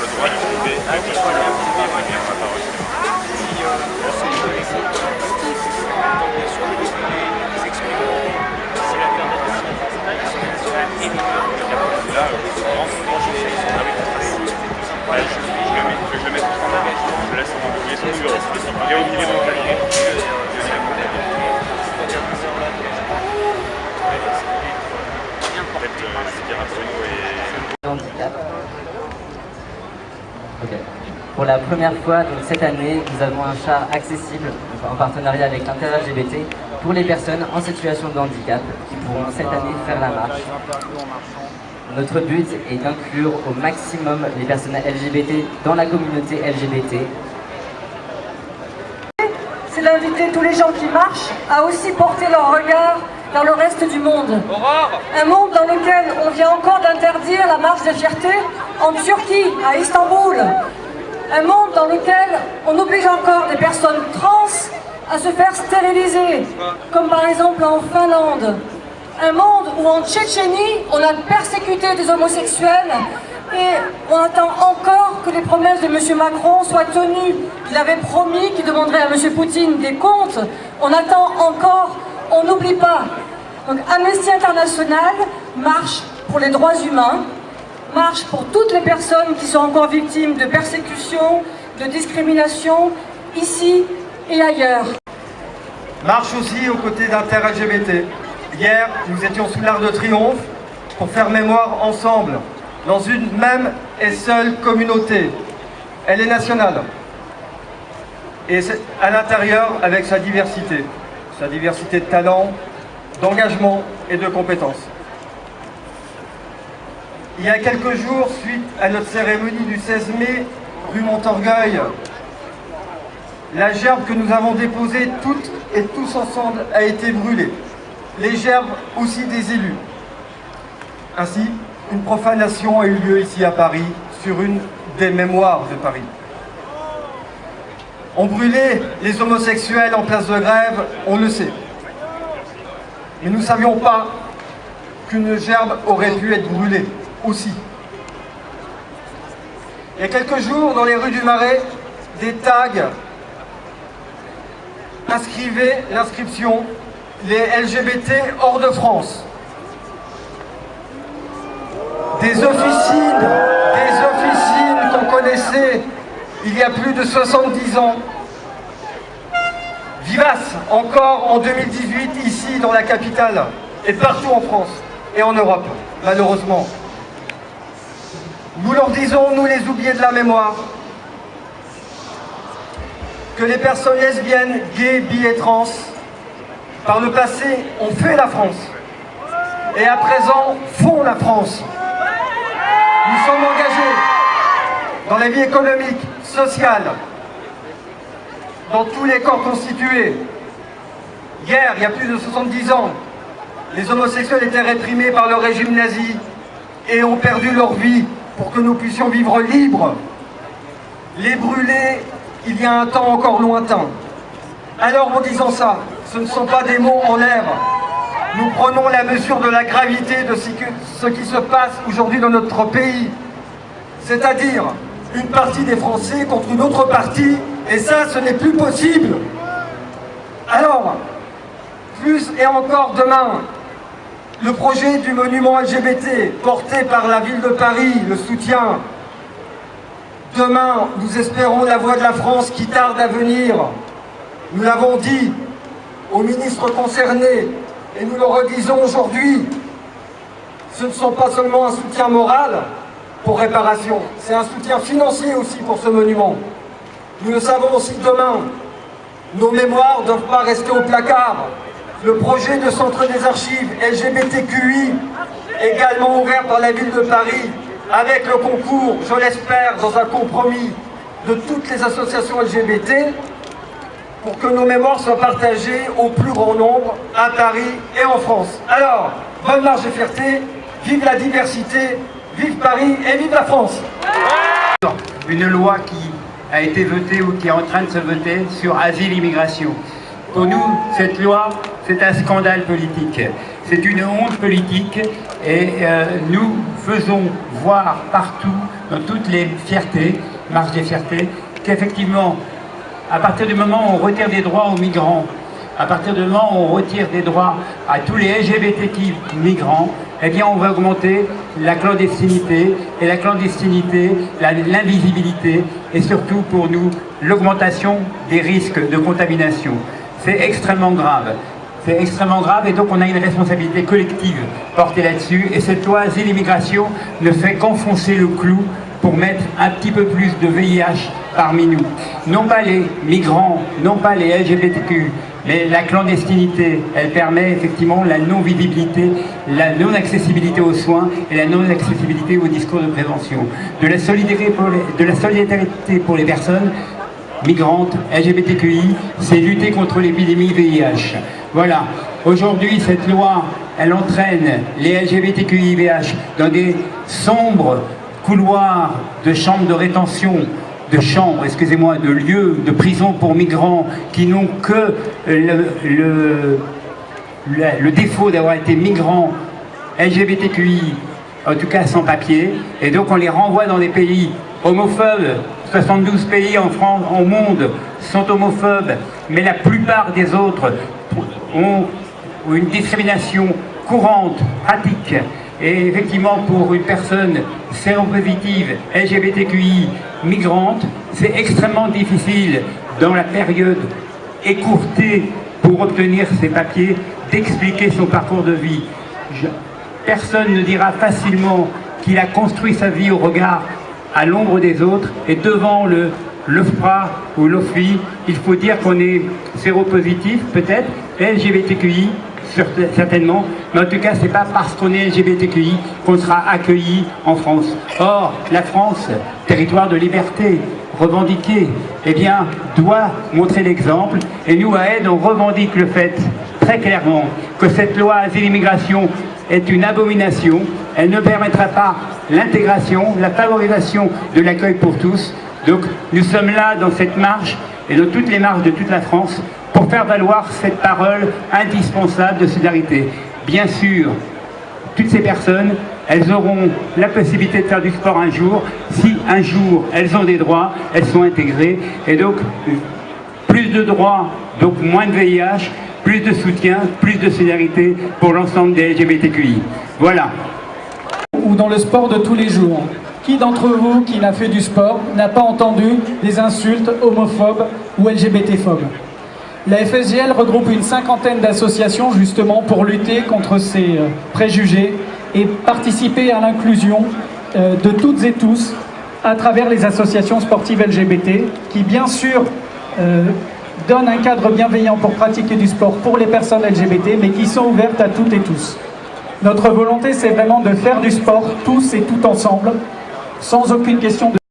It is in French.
le droit de trouver Okay. Pour la première fois, donc cette année, nous avons un char accessible en partenariat avec l'Inter-LGBT pour les personnes en situation de handicap qui pourront cette année faire la marche. Notre but est d'inclure au maximum les personnes LGBT dans la communauté LGBT. C'est d'inviter tous les gens qui marchent à aussi porter leur regard vers le reste du monde. Un monde dans lequel on vient encore d'interdire la marche de fierté en Turquie, à Istanbul. Un monde dans lequel on oblige encore des personnes trans à se faire stériliser, comme par exemple en Finlande un monde où en Tchétchénie, on a persécuté des homosexuels et on attend encore que les promesses de M. Macron soient tenues. Il avait promis qu'il demanderait à M. Poutine des comptes. On attend encore, on n'oublie pas. Donc Amnesty International marche pour les droits humains, marche pour toutes les personnes qui sont encore victimes de persécutions, de discrimination, ici et ailleurs. Marche aussi aux côtés d'inter-LGBT. Hier, nous étions sous l'Arc de Triomphe pour faire mémoire ensemble, dans une même et seule communauté. Elle est nationale. Et à l'intérieur avec sa diversité. Sa diversité de talents, d'engagement et de compétences. Il y a quelques jours, suite à notre cérémonie du 16 mai, rue Montorgueil, la gerbe que nous avons déposée toutes et tous ensemble a été brûlée les gerbes aussi des élus. Ainsi, une profanation a eu lieu ici à Paris, sur une des mémoires de Paris. On brûlait les homosexuels en place de grève, on le sait. Mais nous ne savions pas qu'une gerbe aurait pu être brûlée aussi. Il y a quelques jours, dans les rues du Marais, des tags inscrivaient l'inscription les LGBT hors de France. Des officines, des officines qu'on connaissait il y a plus de 70 ans, vivaces encore en 2018 ici dans la capitale et partout en France et en Europe, malheureusement. Nous leur disons, nous les oubliés de la mémoire, que les personnes lesbiennes, gays, bi et trans par le passé, ont fait la France. Et à présent, font la France. Nous sommes engagés dans la vie économique, sociale, dans tous les corps constitués. Hier, il y a plus de 70 ans, les homosexuels étaient réprimés par le régime nazi et ont perdu leur vie pour que nous puissions vivre libres. Les brûler, il y a un temps encore lointain. Alors en disant ça, ce ne sont pas des mots en l'air. Nous prenons la mesure de la gravité de ce qui se passe aujourd'hui dans notre pays. C'est-à-dire une partie des Français contre une autre partie, et ça, ce n'est plus possible. Alors, plus et encore demain, le projet du monument LGBT porté par la ville de Paris, le soutien. Demain, nous espérons la voix de la France qui tarde à venir. Nous l'avons dit, aux ministres concernés, et nous le redisons aujourd'hui, ce ne sont pas seulement un soutien moral pour réparation, c'est un soutien financier aussi pour ce monument. Nous le savons aussi demain, nos mémoires ne doivent pas rester au placard. Le projet de centre des archives LGBTQI, également ouvert par la ville de Paris, avec le concours, je l'espère, dans un compromis de toutes les associations LGBT, pour que nos mémoires soient partagées au plus grand nombre à Paris et en France. Alors, bonne marche de fierté, vive la diversité, vive Paris et vive la France Une loi qui a été votée ou qui est en train de se voter sur asile-immigration. Pour nous, cette loi, c'est un scandale politique. C'est une honte politique et euh, nous faisons voir partout, dans toutes les fiertés, marche des fiertés, qu'effectivement, à partir du moment où on retire des droits aux migrants, à partir du moment où on retire des droits à tous les LGBTQ migrants, eh bien on va augmenter la clandestinité, et la clandestinité, l'invisibilité, et surtout pour nous, l'augmentation des risques de contamination. C'est extrêmement grave. C'est extrêmement grave et donc on a une responsabilité collective portée là-dessus. Et cette loi Asile-Immigration ne fait qu'enfoncer le clou pour mettre un petit peu plus de VIH parmi nous. Non pas les migrants, non pas les LGBTQ, mais la clandestinité, elle permet effectivement la non-visibilité, la non-accessibilité aux soins et la non-accessibilité au discours de prévention. De la solidarité pour les personnes migrantes, LGBTQI, c'est lutter contre l'épidémie VIH. Voilà. Aujourd'hui, cette loi, elle entraîne les LGBTQI-VH dans des sombres couloirs de chambres de rétention, de chambres, excusez-moi, de lieux de prison pour migrants qui n'ont que le, le, le défaut d'avoir été migrants LGBTQI, en tout cas sans papier, et donc on les renvoie dans des pays homophobes. 72 pays en France, au monde sont homophobes, mais la plupart des autres ont une discrimination courante, pratique, et effectivement, pour une personne séropositive, LGBTQI, migrante, c'est extrêmement difficile dans la période écourtée pour obtenir ses papiers, d'expliquer son parcours de vie. personne ne dira facilement qu'il a construit sa vie au regard à l'ombre des autres et devant le l'OFPRA ou l'OFI, il faut dire qu'on est séropositif peut-être, LGBTQI certainement, mais en tout cas, c'est pas parce qu'on est LGBTQI qu'on sera accueilli en France. Or, la France, territoire de liberté, revendiqué, eh bien, doit montrer l'exemple. Et nous, à Aide, on revendique le fait, très clairement, que cette loi asile-immigration est une abomination. Elle ne permettra pas l'intégration, la favorisation de l'accueil pour tous. Donc, nous sommes là, dans cette marche, et dans toutes les marches de toute la France, pour faire valoir cette parole indispensable de solidarité. Bien sûr, toutes ces personnes, elles auront la possibilité de faire du sport un jour, si un jour elles ont des droits, elles sont intégrées, et donc plus de droits, donc moins de VIH, plus de soutien, plus de solidarité pour l'ensemble des LGBTQI. Voilà. Ou dans le sport de tous les jours. Qui d'entre vous qui n'a fait du sport n'a pas entendu des insultes homophobes ou LGBT-phobes? La FSGL regroupe une cinquantaine d'associations justement pour lutter contre ces euh, préjugés et participer à l'inclusion euh, de toutes et tous à travers les associations sportives LGBT qui bien sûr euh, donnent un cadre bienveillant pour pratiquer du sport pour les personnes LGBT mais qui sont ouvertes à toutes et tous. Notre volonté c'est vraiment de faire du sport tous et tout ensemble sans aucune question de